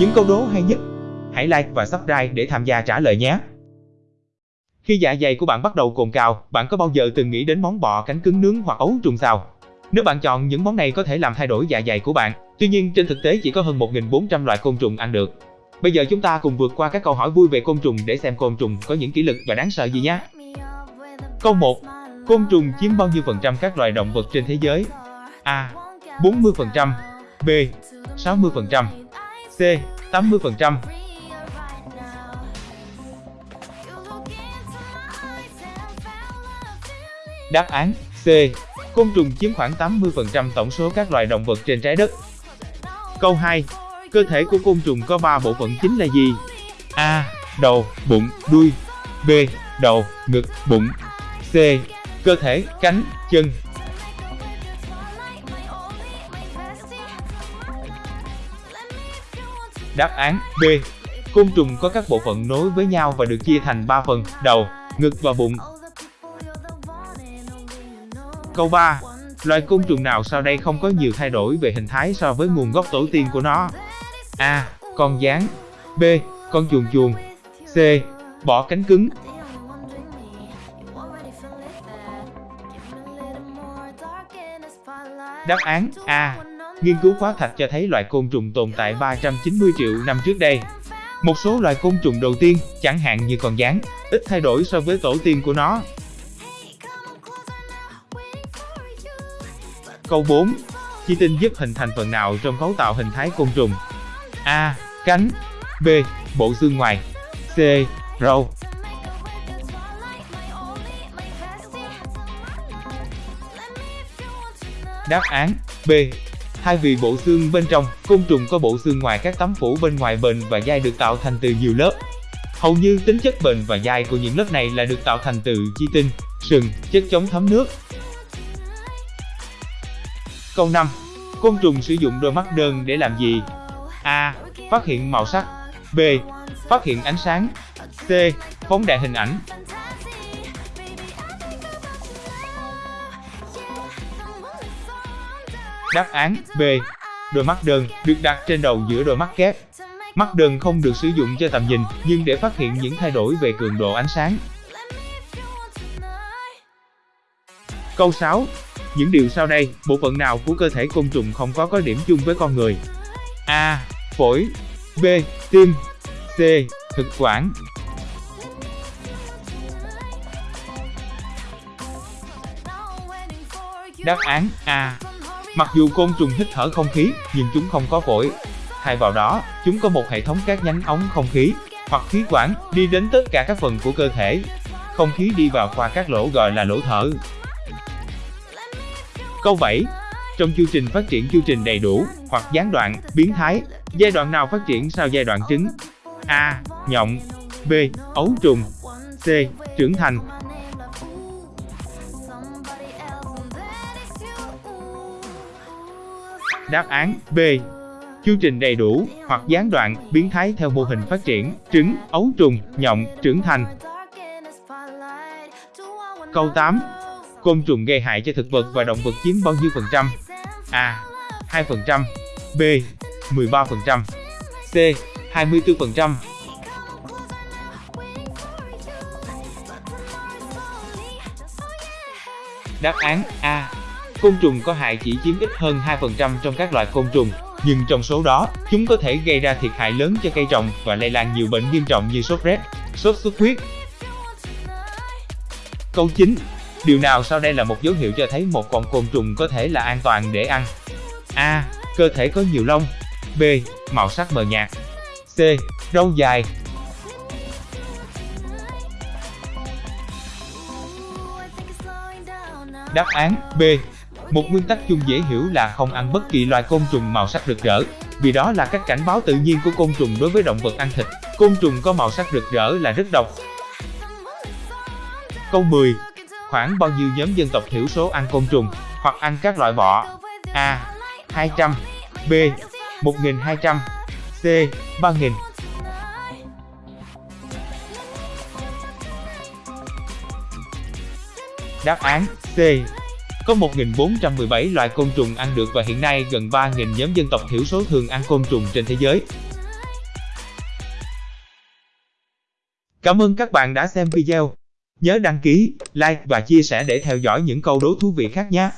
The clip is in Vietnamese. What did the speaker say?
những câu đố hay nhất. Hãy like và subscribe để tham gia trả lời nhé. Khi dạ dày của bạn bắt đầu cồn cào, bạn có bao giờ từng nghĩ đến món bò cánh cứng nướng hoặc ấu trùng xào? Nếu bạn chọn những món này có thể làm thay đổi dạ dày của bạn, tuy nhiên trên thực tế chỉ có hơn 1.400 loại côn trùng ăn được. Bây giờ chúng ta cùng vượt qua các câu hỏi vui về côn trùng để xem côn trùng có những kỷ lực và đáng sợ gì nhé. Câu 1. Côn trùng chiếm bao nhiêu phần trăm các loài động vật trên thế giới? A. 40%, B. 60%, C. 80%. Đáp án C. Côn trùng chiếm khoảng 80% tổng số các loài động vật trên trái đất. Câu 2. Cơ thể của côn trùng có 3 bộ phận chính là gì? A. Đầu, bụng, đuôi. B. Đầu, ngực, bụng. C. Cơ thể, cánh, chân. Đáp án B. Côn trùng có các bộ phận nối với nhau và được chia thành 3 phần, đầu, ngực và bụng. Câu 3. Loài côn trùng nào sau đây không có nhiều thay đổi về hình thái so với nguồn gốc tổ tiên của nó? A. Con gián B. Con chuồn chuồn C. Bỏ cánh cứng Đáp án A. Nghiên cứu khoáng thạch cho thấy loại côn trùng tồn tại 390 triệu năm trước đây. Một số loài côn trùng đầu tiên, chẳng hạn như con gián, ít thay đổi so với tổ tiên của nó. Câu 4. Chi tinh giúp hình thành phần nào trong cấu tạo hình thái côn trùng? A. Cánh B. Bộ xương ngoài C. Râu Đáp án B. Thay vì bộ xương bên trong, côn trùng có bộ xương ngoài các tấm phủ bên ngoài bền và dai được tạo thành từ nhiều lớp. Hầu như tính chất bền và dai của những lớp này là được tạo thành từ chi tinh, sừng, chất chống thấm nước. Câu 5. Côn trùng sử dụng đôi mắt đơn để làm gì? A. Phát hiện màu sắc B. Phát hiện ánh sáng C. Phóng đại hình ảnh Đáp án B. Đôi mắt đơn được đặt trên đầu giữa đôi mắt kép. Mắt đơn không được sử dụng cho tầm nhìn, nhưng để phát hiện những thay đổi về cường độ ánh sáng. Câu 6. Những điều sau đây, bộ phận nào của cơ thể côn trùng không có có điểm chung với con người? A. Phổi B. Tim C. Thực quản Đáp án A. Mặc dù côn trùng hít thở không khí, nhưng chúng không có phổi. Thay vào đó, chúng có một hệ thống các nhánh ống không khí, hoặc khí quản, đi đến tất cả các phần của cơ thể. Không khí đi vào qua các lỗ gọi là lỗ thở. Câu 7. Trong chu trình phát triển chu trình đầy đủ, hoặc gián đoạn, biến thái, giai đoạn nào phát triển sau giai đoạn trứng? A. Nhộng B. Ấu trùng C. Trưởng thành Đáp án B. Chương trình đầy đủ, hoặc gián đoạn, biến thái theo mô hình phát triển, trứng, ấu trùng, nhộng, trưởng thành. Câu 8. Côn trùng gây hại cho thực vật và động vật chiếm bao nhiêu phần trăm? A. 2%, B. 13%, C. 24%. Đáp án A. Côn trùng có hại chỉ chiếm ít hơn 2% trong các loại côn trùng, nhưng trong số đó, chúng có thể gây ra thiệt hại lớn cho cây trồng và lây lan nhiều bệnh nghiêm trọng như sốt rét, sốt xuất huyết. Câu 9. Điều nào sau đây là một dấu hiệu cho thấy một con côn trùng có thể là an toàn để ăn? A. Cơ thể có nhiều lông B. Màu sắc mờ nhạt C. Râu dài Đáp án B. Một nguyên tắc chung dễ hiểu là không ăn bất kỳ loài côn trùng màu sắc rực rỡ, vì đó là các cảnh báo tự nhiên của côn trùng đối với động vật ăn thịt. Côn trùng có màu sắc rực rỡ là rất độc. Câu 10. Khoảng bao nhiêu nhóm dân tộc thiểu số ăn côn trùng, hoặc ăn các loại bọ? A. 200 B. 1.200 C. 3.000 Đáp án C. Có 1.417 loại côn trùng ăn được và hiện nay gần 3.000 nhóm dân tộc thiểu số thường ăn côn trùng trên thế giới. Cảm ơn các bạn đã xem video. Nhớ đăng ký, like và chia sẻ để theo dõi những câu đố thú vị khác nhé.